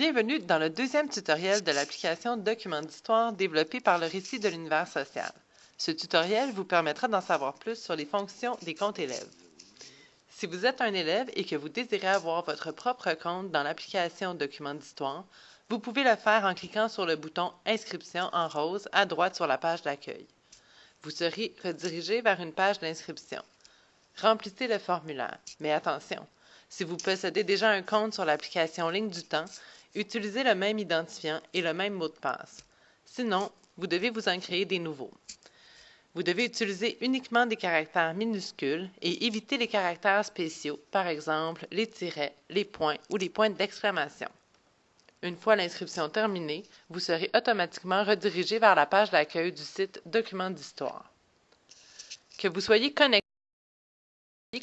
Bienvenue dans le deuxième tutoriel de l'application Document d'histoire développée par le Récit de l'univers social. Ce tutoriel vous permettra d'en savoir plus sur les fonctions des comptes élèves. Si vous êtes un élève et que vous désirez avoir votre propre compte dans l'application Document d'histoire, vous pouvez le faire en cliquant sur le bouton Inscription en rose à droite sur la page d'accueil. Vous serez redirigé vers une page d'inscription. Remplissez le formulaire, mais attention, si vous possédez déjà un compte sur l'application Ligne du temps, utilisez le même identifiant et le même mot de passe. Sinon, vous devez vous en créer des nouveaux. Vous devez utiliser uniquement des caractères minuscules et éviter les caractères spéciaux, par exemple les tirets, les points ou les points d'exclamation. Une fois l'inscription terminée, vous serez automatiquement redirigé vers la page d'accueil du site Documents d'histoire. Que vous soyez connecté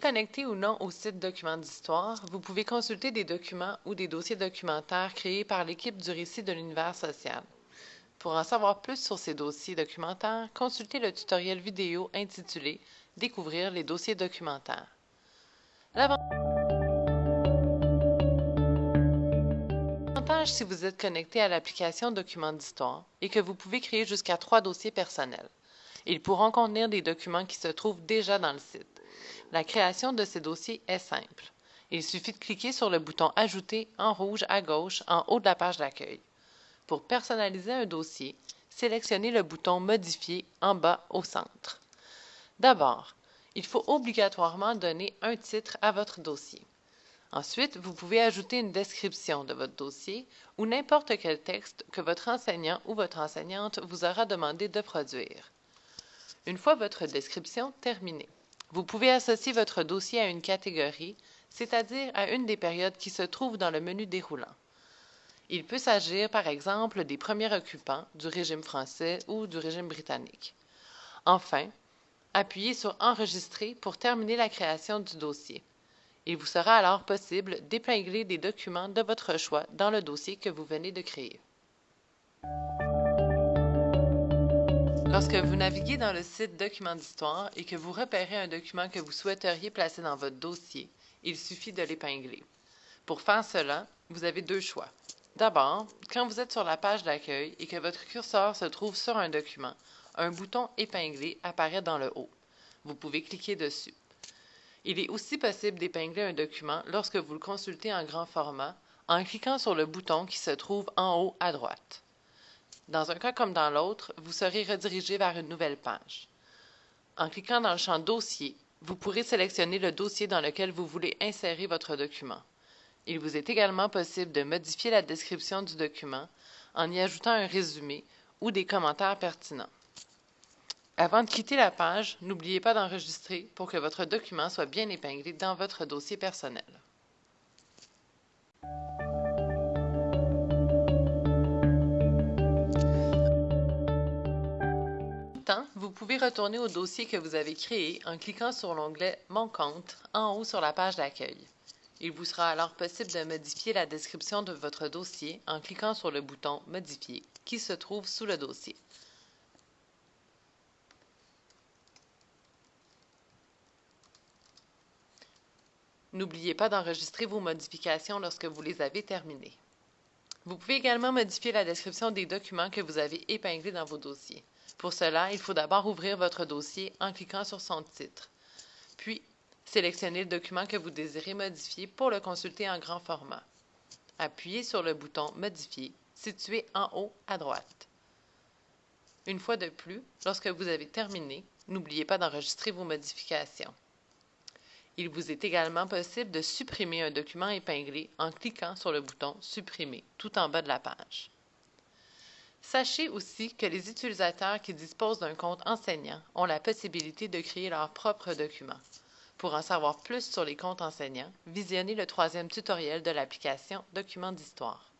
Connecté ou non au site Documents d'histoire, vous pouvez consulter des documents ou des dossiers documentaires créés par l'équipe du récit de l'univers social. Pour en savoir plus sur ces dossiers documentaires, consultez le tutoriel vidéo intitulé Découvrir les dossiers documentaires. L'avantage si vous êtes connecté à l'application Documents d'histoire est que vous pouvez créer jusqu'à trois dossiers personnels. Ils pourront contenir des documents qui se trouvent déjà dans le site. La création de ces dossiers est simple. Il suffit de cliquer sur le bouton Ajouter en rouge à gauche en haut de la page d'accueil. Pour personnaliser un dossier, sélectionnez le bouton Modifier en bas au centre. D'abord, il faut obligatoirement donner un titre à votre dossier. Ensuite, vous pouvez ajouter une description de votre dossier ou n'importe quel texte que votre enseignant ou votre enseignante vous aura demandé de produire. Une fois votre description terminée, vous pouvez associer votre dossier à une catégorie, c'est-à-dire à une des périodes qui se trouvent dans le menu déroulant. Il peut s'agir, par exemple, des premiers occupants du régime français ou du régime britannique. Enfin, appuyez sur Enregistrer pour terminer la création du dossier. Il vous sera alors possible d'épingler des documents de votre choix dans le dossier que vous venez de créer. Lorsque vous naviguez dans le site Documents d'histoire et que vous repérez un document que vous souhaiteriez placer dans votre dossier, il suffit de l'épingler. Pour faire cela, vous avez deux choix. D'abord, quand vous êtes sur la page d'accueil et que votre curseur se trouve sur un document, un bouton épinglé apparaît dans le haut. Vous pouvez cliquer dessus. Il est aussi possible d'épingler un document lorsque vous le consultez en grand format en cliquant sur le bouton qui se trouve en haut à droite. Dans un cas comme dans l'autre, vous serez redirigé vers une nouvelle page. En cliquant dans le champ Dossier, vous pourrez sélectionner le dossier dans lequel vous voulez insérer votre document. Il vous est également possible de modifier la description du document en y ajoutant un résumé ou des commentaires pertinents. Avant de quitter la page, n'oubliez pas d'enregistrer pour que votre document soit bien épinglé dans votre dossier personnel. Pouvez retourner au dossier que vous avez créé en cliquant sur l'onglet Mon compte en haut sur la page d'accueil. Il vous sera alors possible de modifier la description de votre dossier en cliquant sur le bouton Modifier qui se trouve sous le dossier. N'oubliez pas d'enregistrer vos modifications lorsque vous les avez terminées. Vous pouvez également modifier la description des documents que vous avez épinglés dans vos dossiers. Pour cela, il faut d'abord ouvrir votre dossier en cliquant sur son titre. Puis, sélectionnez le document que vous désirez modifier pour le consulter en grand format. Appuyez sur le bouton Modifier situé en haut à droite. Une fois de plus, lorsque vous avez terminé, n'oubliez pas d'enregistrer vos modifications. Il vous est également possible de supprimer un document épinglé en cliquant sur le bouton Supprimer tout en bas de la page. Sachez aussi que les utilisateurs qui disposent d'un compte enseignant ont la possibilité de créer leurs propres documents. Pour en savoir plus sur les comptes enseignants, visionnez le troisième tutoriel de l'application Documents d'histoire.